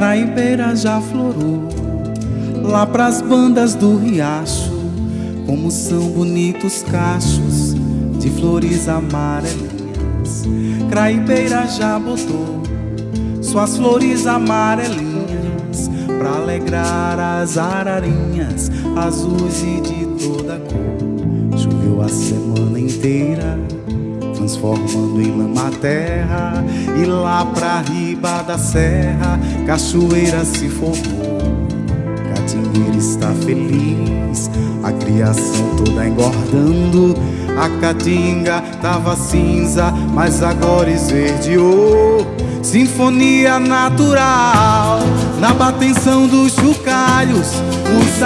Craibeira já florou Lá pras bandas do riacho Como são bonitos cachos De flores amarelinhas. Craibeira já botou Suas flores amarelinhas Pra alegrar as ararinhas Azuis e de toda cor. Choveu a semana inteira transformando em lama terra E lá pra riba da serra, cachoeira se formou. Catingueira está feliz, a criação toda engordando. A caatinga tava cinza, mas agora esverdeou. Sinfonia natural, na batenção dos chocalhos Os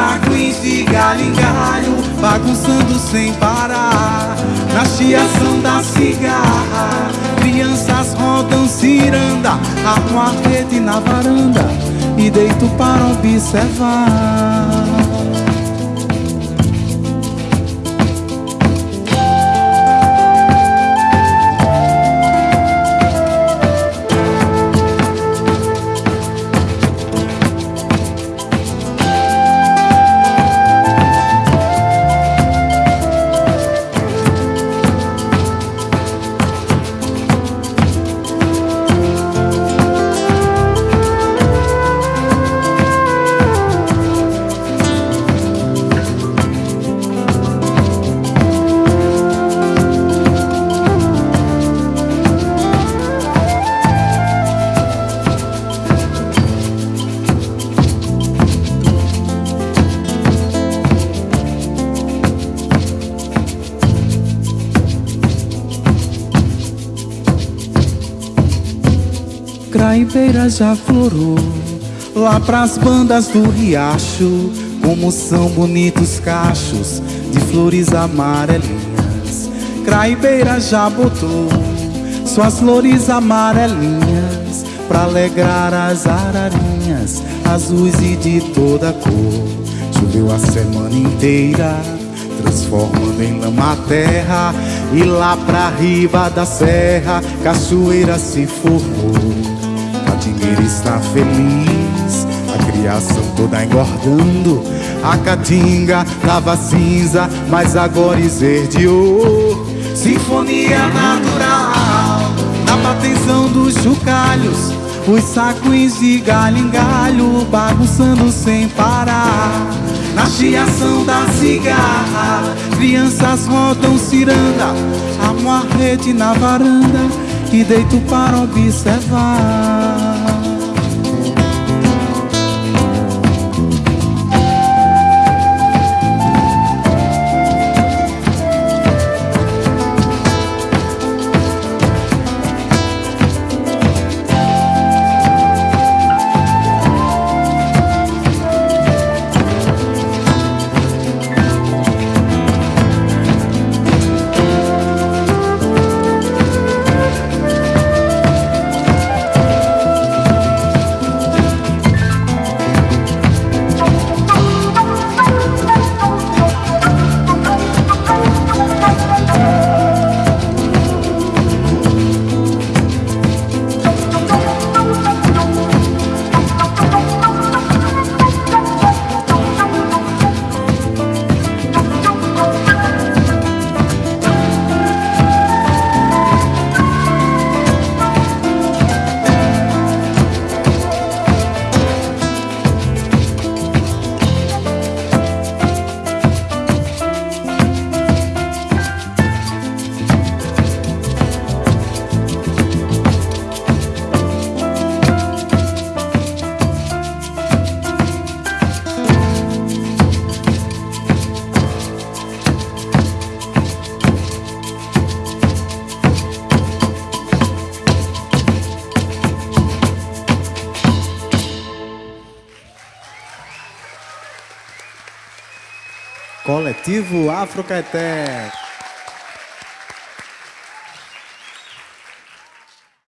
de galho em galho, bagunçando sem parar. Na chiação da cigarra Crianças rodam ciranda Armo a rede na varanda E deito para observar Craibeira já florou Lá pras bandas do riacho Como são bonitos cachos De flores amarelinhas. Craibeira já botou Suas flores amarelinhas Pra alegrar as ararinhas Azuis e de toda cor. Choveu a semana inteira Transformando em lama a terra E lá pra riba da serra Cachoeira se formou Catingueira está feliz, a criação toda engordando. A caatinga tava cinza, mas agora esverdeou. Sinfonia natural, na batenção dos chocalhos. Os sacos de galho em galho, bagunçando sem parar. Na chiação da cigarra, crianças rodam ciranda. Amo a rede na varanda e deito para observar. Coletivo Afrocaeté.